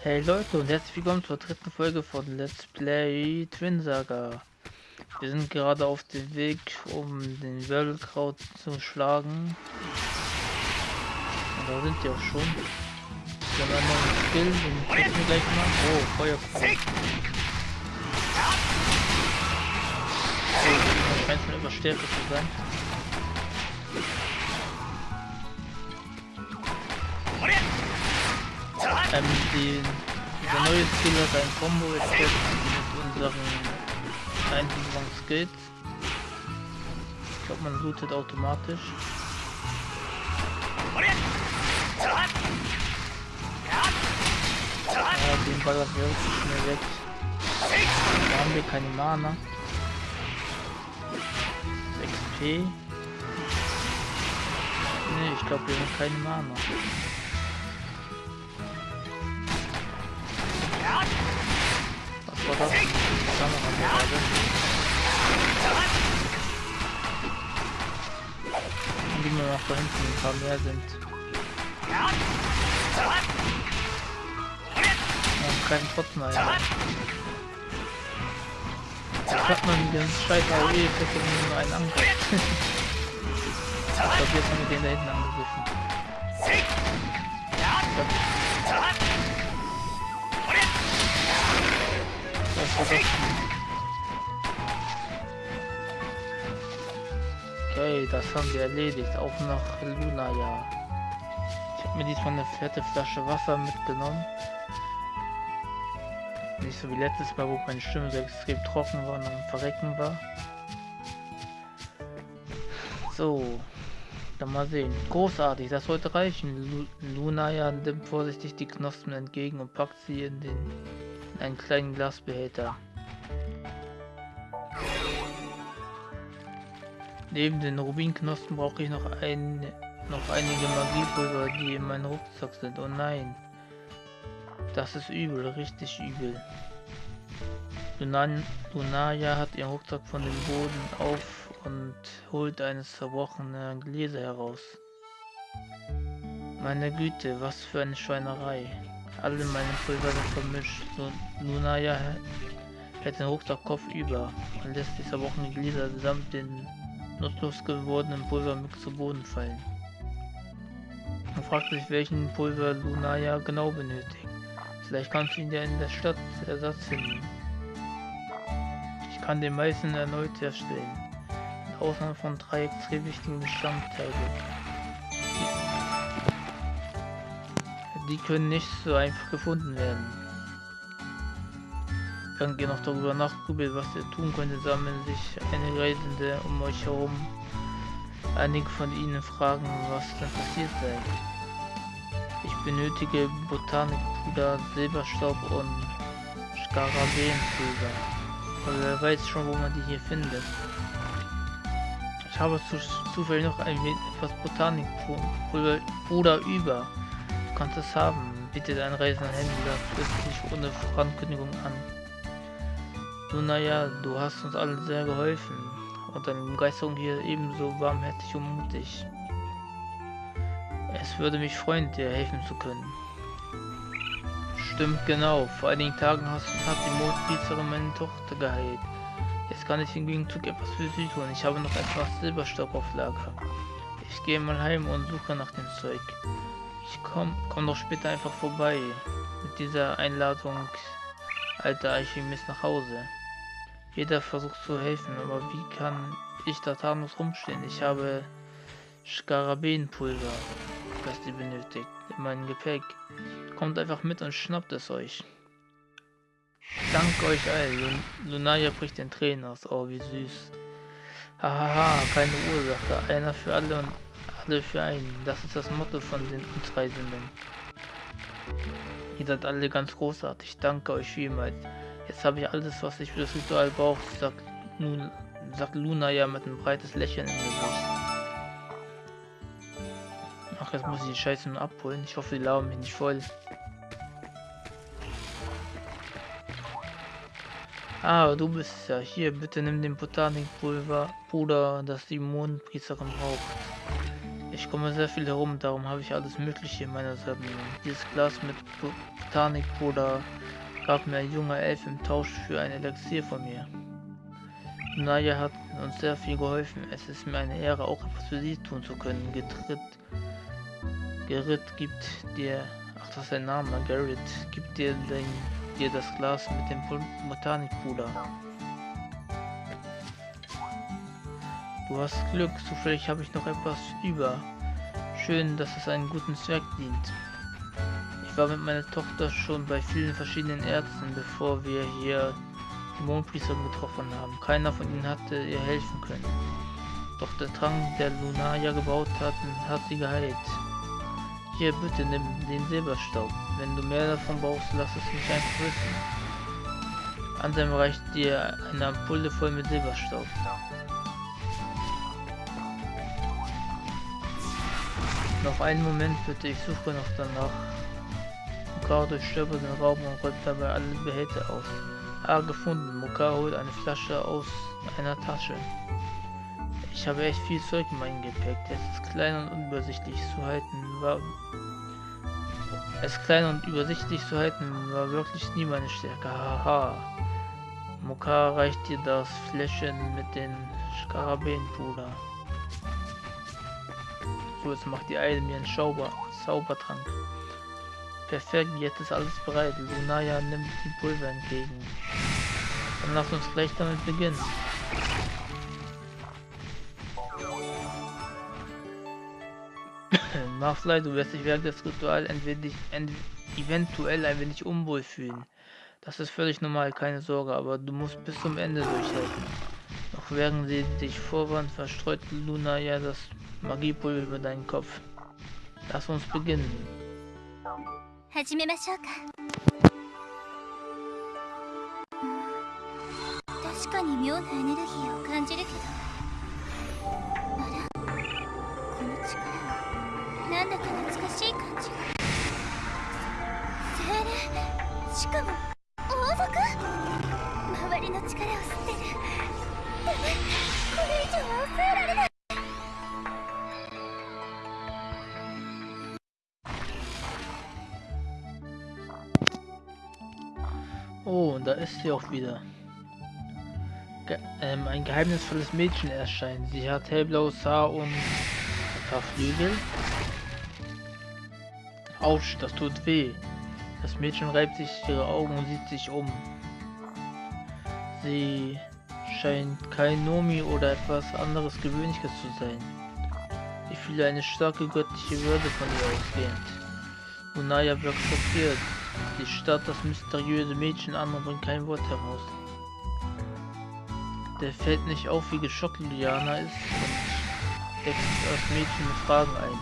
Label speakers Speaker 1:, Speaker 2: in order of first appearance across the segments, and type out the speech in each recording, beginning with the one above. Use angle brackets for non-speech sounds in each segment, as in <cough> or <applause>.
Speaker 1: Hey Leute und herzlich willkommen zur dritten Folge von Let's Play Twin Saga. Wir sind gerade auf dem Weg, um den Wirbelkraut zu schlagen. Und da sind die auch schon. Wir haben einen neuen Skill, den kriegen wir gleich mal. Oh, Feuerkraut. Oh, scheint mir überstärkt zu sein. Ähm, die, der neue hat ein Combo-Effekt mit unseren einzelnen Skills. Ich glaube, man lootet automatisch. Ja, den ballern wir wirklich schnell weg. Da haben wir keine Mana. 6 XP. Ne, ich glaube, wir haben keine Mana. Kameragerade. Und die nur noch da hinten ein paar mehr sind. Und keinen trotzdem ein. Jetzt hat man den scheiß AOE-Effekt nur einen Angriff. <laughs> ich glaube, jetzt haben wir den da hinten angegriffen. Okay, das haben wir erledigt. Auf nach Luna, ja. Ich habe mir diesmal eine fette Flasche Wasser mitgenommen. Nicht so wie letztes Mal, wo meine Stimme so extrem trocken war und am Verrecken war. So, dann mal sehen. Großartig, das sollte reichen. Luna ja nimmt vorsichtig die Knospen entgegen und packt sie in den in einen kleinen Glasbehälter. Neben den Rubinknospen brauche ich noch, ein, noch einige Magiepulver, die in meinem Rucksack sind. Oh nein. Das ist übel, richtig übel. Lunan hat ihren Rucksack von dem Boden auf und holt eines zerbrochenen Gläser heraus. Meine Güte, was für eine Schweinerei. Alle meine Pulver vermischt. So, Lunaya hält den Rucksack Kopf über und lässt die zerbrochenen Glieder samt den nutzlos gewordenen Pulvermix zu Boden fallen. Man fragt sich, welchen Pulver Lunaya genau benötigt. Vielleicht kannst du ihn ja in der Stadt Ersatz finden. Ich kann den meisten erneut herstellen. Mit Ausnahme von drei extrem wichtigen Bestandteilen. Die, können nicht so einfach gefunden werden. Ihr noch darüber nachgrübelt, was ihr tun könnte, sammeln sich einige Reisende um euch herum. Einige von ihnen fragen, was denn passiert sei. Ich benötige Botanikpuder, Silberstaub und Skarabäenpulver. Aber wer weiß schon, wo man die hier findet. Ich habe zu, zufällig noch ein wenig etwas Botanikpuder über. Du kannst es haben, bietet ein reisender Händler plötzlich ohne Vorankündigung an. Nun naja, du hast uns allen sehr geholfen und deine Begeisterung hier ebenso warmherzig und mutig. Es würde mich freuen, dir helfen zu können. Stimmt genau, vor einigen Tagen hast, hat die Mondpizzerin meine Tochter geheilt. Jetzt kann ich im Gegenzug etwas für sie tun. Ich habe noch etwas Silberstock auf Lager. Ich gehe mal heim und suche nach dem Zeug. Ich komm, komm doch später einfach vorbei. Mit dieser Einladung, alter Alchemist, nach Hause. Jeder versucht zu helfen, aber wie kann ich da tatenlos rumstehen? Ich habe Skarabäenpulver, das ihr benötigt, in meinem Gepäck. Kommt einfach mit und schnappt es euch. Dank euch allen. Lunaya bricht den Tränen aus. Oh, wie süß. Hahaha, keine Ursache. Einer für alle und alle für einen. Das ist das Motto von den Reisenden. Ihr seid alle ganz großartig. Danke euch vielmals. Jetzt habe ich alles, was ich für das Ritual brauche, sagt, nun, sagt Luna ja mit einem breites Lächeln im Gesicht. Ach, jetzt muss ich die Scheiße nur abholen. Ich hoffe, die laufen mich nicht voll. Ah, du bist ja hier. Bitte nimm den Botanikpulver, Bruder, das die Mondpriesterin braucht. Ich komme sehr viel herum, darum habe ich alles Mögliche in meiner Sammlung. Dieses Glas mit Botanikpuder gab mir ein junger Elf im Tausch für ein Elixier von mir. Naya hat uns sehr viel geholfen. Es ist mir eine Ehre, auch etwas für sie tun zu können. Getritt, Gerrit gibt dir, ach das ist sein Name, Gerrit, gibt dir, den, dir das Glas mit dem Botanikpuder. Du hast Glück, zufällig habe ich noch etwas über. Schön, dass es einen guten Zweck dient. Ich war mit meiner Tochter schon bei vielen verschiedenen Ärzten, bevor wir hier die Mondpriester getroffen haben. Keiner von ihnen hatte ihr helfen können. Doch der Trank, der Lunaria gebaut hat, hat sie geheilt. Hier, bitte nimm den Silberstaub. Wenn du mehr davon brauchst, lass es mich einfach wissen. Ansem reicht dir eine Ampulle voll mit Silberstaub. Noch einen Moment bitte, ich suche noch danach. Mokar durchstöbert den Raum und räumt dabei alle Behälter aus. Ah, gefunden. Mokar holt eine Flasche aus einer Tasche. Ich habe echt viel Zeug in meinem Gepäck. Es ist klein und unübersichtlich zu halten. War es klein und übersichtlich zu halten war wirklich nie meine Stärke. Haha. Mokar reicht dir das Fläschchen mit den Skarabäenpuder. So, jetzt macht die Eile mir einen Schauber, Zaubertrank. Perfekt, jetzt ist alles bereit. Lunaya nimmt die Pulver entgegen. Dann lass uns gleich damit beginnen. <coughs> Marfly, du wirst dich während des Rituals eventuell ein wenig unwohl fühlen. Das ist völlig normal, keine Sorge, aber du musst bis zum Ende durchhalten. Noch während sie dich vorwand, verstreut Luna ja das Magiepulver über deinen Kopf. Lass uns beginnen. Oh, und da ist sie auch wieder. Ge ähm, ein geheimnisvolles Mädchen erscheint. Sie hat hellblaues Haar und ein paar Flügel. Autsch, das tut weh. Das Mädchen reibt sich ihre Augen und sieht sich um. Sie scheint kein Nomi oder etwas anderes Gewöhnliches zu sein. Ich fühle eine starke göttliche Würde von ihr ausgehend. Lunaya wirkt schockiert. Die Stadt, das mysteriöse Mädchen an und bringt kein Wort heraus. Der fällt nicht auf, wie geschockt Liana ist und deckt das Mädchen mit Fragen ein.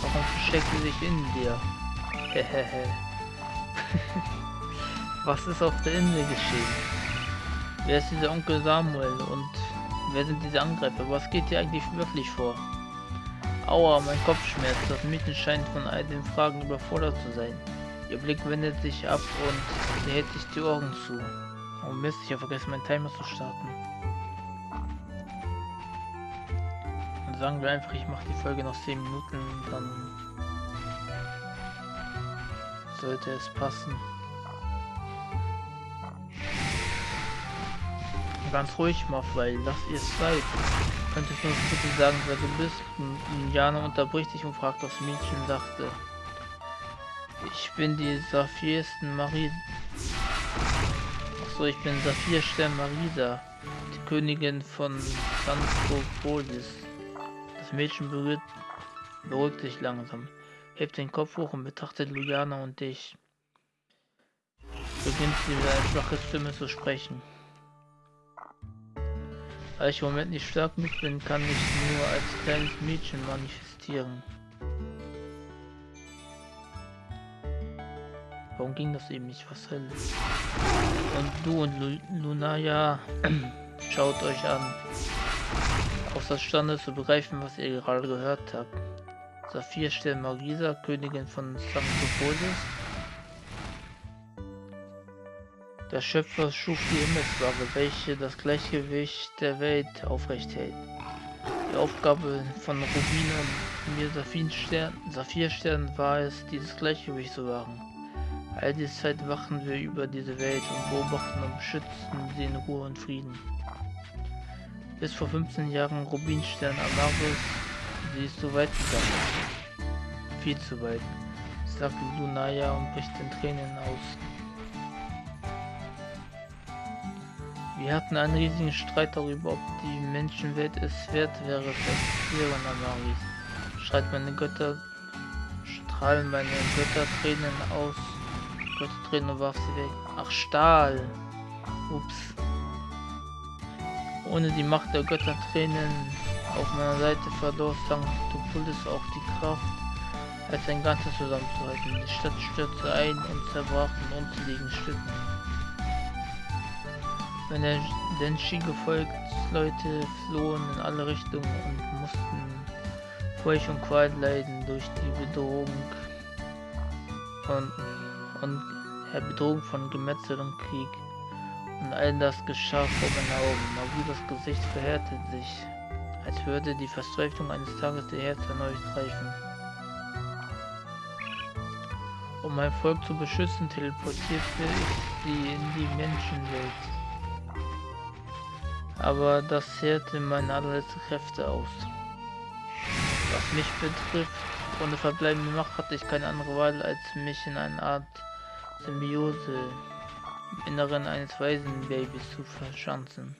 Speaker 1: Warum versteckt sie sich in dir? Hehehe. <laughs> Was ist auf der Insel geschehen? Wer ist dieser Onkel Samuel und wer sind diese Angreifer? Was geht hier eigentlich wirklich vor? Aua, mein Kopf schmerzt. Das Mädchen scheint von all den Fragen überfordert zu sein. Ihr Blick wendet sich ab und hält sich die Ohren zu. Oh Mist, ich habe vergessen, meinen Timer zu starten. Dann sagen wir einfach, ich mache die Folge noch 10 Minuten, dann sollte es passen. Ganz ruhig, Mafwei, lass ihr Zeit. Könntest du uns bitte sagen, wer du bist? Jana unterbricht sich und fragt das Mädchen, sagte. Ich bin die Saphirsten Marie. Achso, ich bin Saphirstern Marisa, die Königin von Sanskopolis. Das Mädchen berührt, beruhigt sich langsam, hebt den Kopf hoch und betrachtet Lujana und dich. Beginnt sie mit einer schwachen Stimme zu sprechen. Da ich im Moment nicht stark genug bin, kann ich nur als kleines Mädchen manifestieren. Warum ging das eben nicht? Was soll Und du und Lu Lunaya, <clears throat> schaut euch an. Außerstande zu begreifen, was ihr gerade gehört habt. Saphir stellt Marisa, Königin von Sanctopolis. Der Schöpfer schuf die Himmelswaage, welche das Gleichgewicht der Welt aufrecht hält. Die Aufgabe von Rubin und mir Saphirstern, Saphirstern war es, dieses Gleichgewicht zu wahren. All diese Zeit wachen wir über diese Welt und beobachten und beschützen sie in Ruhe und Frieden. Bis vor 15 Jahren Rubinstern Amaris, sie ist so weit gegangen. Viel zu weit, sagt Lunaya und bricht in Tränen aus. Wir hatten einen riesigen Streit darüber, ob die Menschenwelt es wert wäre, verlieren Amaris. Schreit meine Götter, strahlen meine Götter Tränen aus. Tränen und warf sie weg. Ach, Stahl. Ups. Ohne die Macht der Götter Tränen auf meiner Seite verlor Sanctopolis auch die Kraft, als ein Ganzes zusammenzuhalten. Die Stadt stürzte ein und zerbrach in unzähligen Stücken. Meine Denshi-Gefolgsleute flohen in alle Richtungen und mussten Furcht und Qual leiden durch die Bedrohung von, und ja, Bedrohung von Gemetzel und Krieg. Und all das geschah vor meinen Augen. Magudas Gesicht verhärtet sich, als würde die Verzweiflung eines Tages ihr Herz erneut greifen. Um mein Volk zu beschützen, teleportierte ich sie in die Menschenwelt aber das zehrte meine allerletzte Kräfte aus. Was mich betrifft, ohne verbleibende Macht hatte ich keine andere Wahl, als mich in eine Art Symbiose im Inneren eines Waisenbabys zu verschanzen.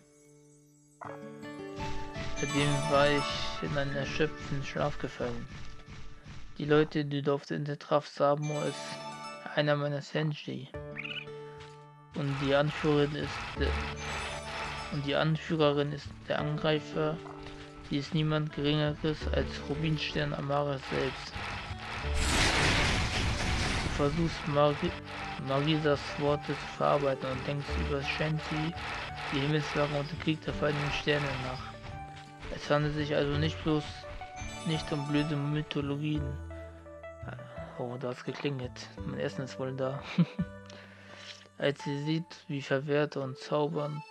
Speaker 1: Seitdem war ich in einen erschöpften Schlaf gefallen. Die Leute, die dort in der traf, Samo ist einer meiner Senshi. Und die Anführerin ist und die Anführerin ist der Angreifer. Sie ist niemand geringeres als Rubinstern Amara selbst. Du versuchst Mari Marisas Worte zu verarbeiten und denkst über Shanti, die Himmelswache und den Krieg der feindlichen Sterne nach. Es handelt sich also nicht bloß nicht um blöde Mythologien. Oh, da hat geklingelt. Mein Essen ist wohl da. <laughs> Als sie sieht, wie verwehrt und zaubernd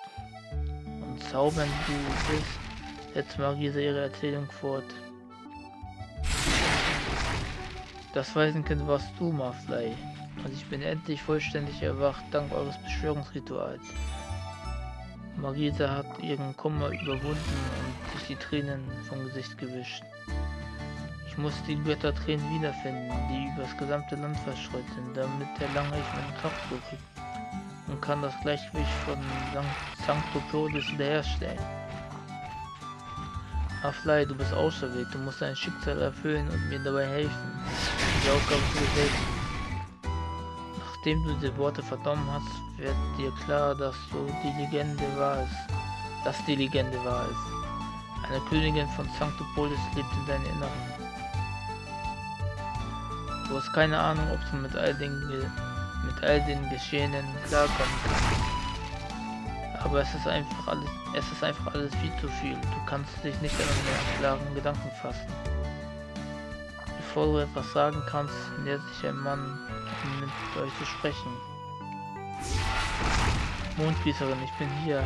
Speaker 1: und zaubern du bist, setzt Marisa ihre Erzählung fort. Das Waisenkind warst du, Marfley. Und ich bin endlich vollständig erwacht, dank eures Beschwörungsrituals. Marisa hat ihren Kummer überwunden und sich die Tränen vom Gesicht gewischt. Ich muss die Göttertränen wiederfinden, die übers gesamte Land verstreut sind, damit erlange ich meine Kraft zurück und kann das Gleichgewicht von Sanctopolis wiederherstellen. Aflai, du bist auserwählt, du musst dein Schicksal erfüllen und mir dabei helfen, die Aufgabe zu bewältigen. Nachdem du die Worte vernommen hast, wird dir klar, dass so die Legende war es. Dass die Legende war es. Eine Königin von Sanctopolis lebt in deinem Inneren. Du hast keine Ahnung, ob du mit all den mit all den Geschehenen klarkommen kann. Aber es ist einfach alles, es ist einfach alles viel zu viel. Du kannst dich nicht an einen klaren Gedanken fassen. Bevor du etwas sagen kannst, nähert sich ein Mann, um mit euch zu sprechen. Mondgießerin, ich bin hier,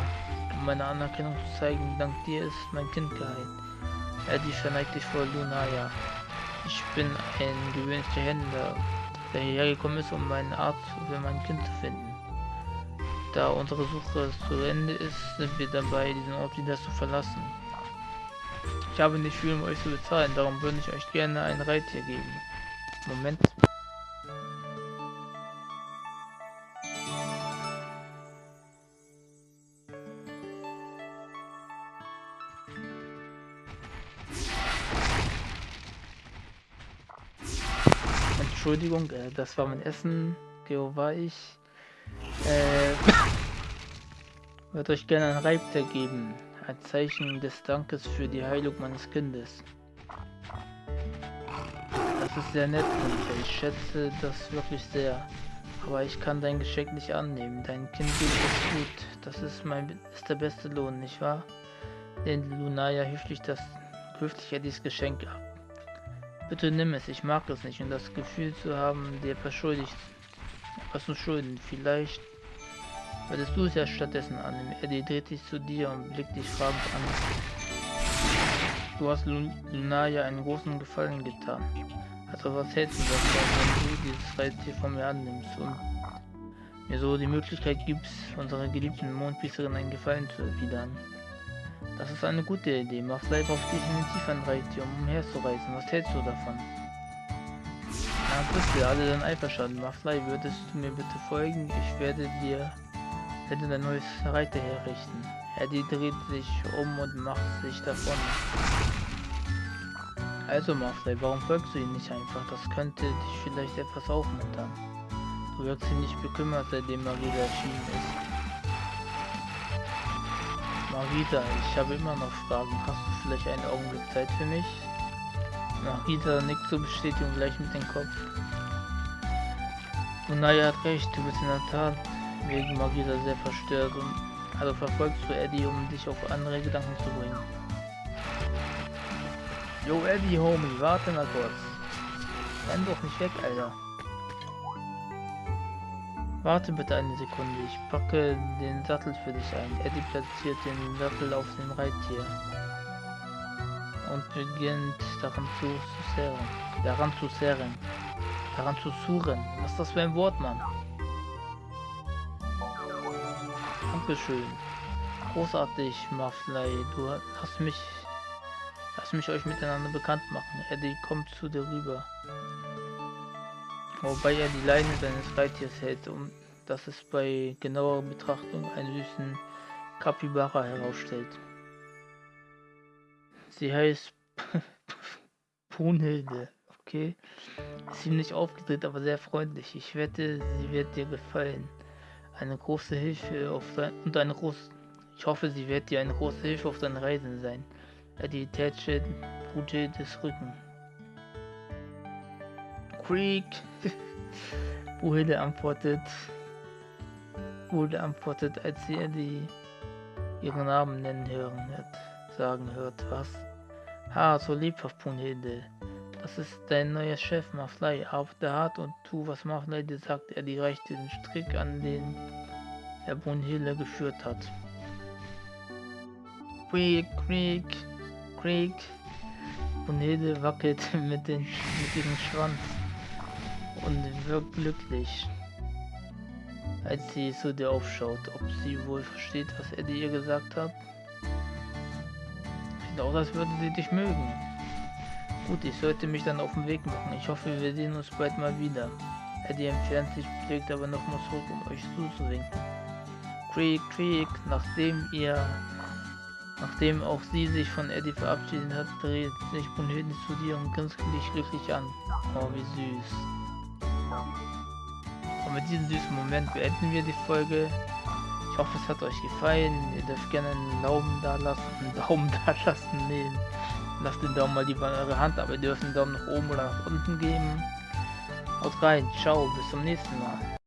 Speaker 1: um meine Anerkennung zu zeigen. Dank dir ist mein Kind geheilt. Eddie verneigt dich vor Lunaya. Ich bin ein gewöhnlicher Händler der hierher gekommen ist, um meinen Arzt für mein Kind zu finden. Da unsere Suche zu Ende ist, sind wir dabei, diesen Ort wieder zu verlassen. Ich habe nicht viel, um euch zu bezahlen, darum würde ich euch gerne ein Reittier geben. Moment. Entschuldigung, äh, das war mein Essen. Geo war ich. Äh, <coughs> würde euch gerne ein Reibter geben. Ein Zeichen des Dankes für die Heilung meines Kindes. Das ist sehr nett dir. Ich schätze das wirklich sehr. Aber ich kann dein Geschenk nicht annehmen. Dein Kind geht es gut. Das ist mein ist der beste Lohn, nicht wahr? Lehnt Lunaya höflich das höflich Eddies Geschenk ab. Bitte nimm es, ich mag es nicht und das Gefühl zu haben, dir verschuldigt was zu schulden. Vielleicht würdest du es ja stattdessen annehmen. Eddie dreht sich zu dir und blickt dich fragend an. Du hast Lun Lunaya einen großen Gefallen getan. Also was hältst du davon, wenn du dieses Reittier von mir annimmst und mir so die Möglichkeit gibst, unserer geliebten Mondbisserin einen Gefallen zu erwidern? Das ist eine gute Idee. Mach Maflei braucht definitiv ein Reittier, um umherzureisen. Was hältst du davon? Na bitte, alle dann einverstanden. Maflei, würdest du mir bitte folgen? Ich werde dir werde ein neues Reiter herrichten. Eddie dreht sich um und macht sich davon. Also Maflei, warum folgst du ihm nicht einfach? Das könnte dich vielleicht etwas aufmuntern. Du wirkst ziemlich bekümmert, seitdem Marita erschienen ist. Marita, ich habe immer noch Fragen. Hast du vielleicht einen Augenblick Zeit für mich? Marita nickt zur Bestätigung gleich mit dem Kopf. Und naja, hat recht, du bist in der Tat wegen Marita sehr verstört und also verfolgst du Eddie, um dich auf andere Gedanken zu bringen. Yo Eddie, Homie, warte mal kurz. Renn doch nicht weg, Alter. Warte bitte eine Sekunde, ich packe den Sattel für dich ein. Eddie platziert den Sattel auf dem Reittier und beginnt daran zu, zu serren. Daran zu serren. Daran zu suchen. Was ist das für ein Wort, Mann? Dankeschön. Großartig, Maflei. Du hast mich... Lass mich euch miteinander bekannt machen. Eddie kommt zu dir rüber wobei er die Leine seines Reittiers hält, um dass es bei genauer Betrachtung einen süßen Kapibara herausstellt. Sie heißt <laughs> Brunhilde, okay? Ziemlich aufgedreht, aber sehr freundlich. Ich wette, sie wird dir gefallen. Eine große Hilfe auf dein und eine große. Ich hoffe, sie wird dir eine große Hilfe auf deinen Reisen sein. Die tätsche Brunhildes Rücken. Creek. <laughs> Brunhilde antwortet. Brunhilde antwortet, als sie die ihren Namen nennen hören hört, sagen hört, was? Ha, so lebhaft, Brunhilde. Das ist dein neuer Chef, Maflei. Arbeite hart und tu, was Maflei dir sagt. Er die reichte den Strick, an den er Brunhilde geführt hat. Quick, quick, quick. Brunhilde wackelt <laughs> mit, den, mit ihrem Schwanz und wirkt glücklich, als sie zu dir aufschaut, ob sie wohl versteht, was Eddie ihr gesagt hat. Sieht aus, als würde sie dich mögen. Gut, ich sollte mich dann auf den Weg machen. Ich hoffe, wir sehen uns bald mal wieder. Eddie entfernt sich, blickt aber nochmal zurück, um euch zuzuwinken. Creek, Creek, nachdem ihr, nachdem auch sie sich von Eddie verabschiedet hat, dreht sich Brunhilde zu dir und grinst dich glücklich an. Oh, wie süß. Und mit diesem süßen Moment beenden wir die Folge. Ich hoffe, es hat euch gefallen. Ihr dürft gerne einen Daumen da lassen. <laughs> Einen Daumen da lassen. Nee, lasst den Daumen mal lieber in eure Hand, aber ihr dürft einen Daumen nach oben oder nach unten geben. Haut rein. Ciao. Bis zum nächsten Mal.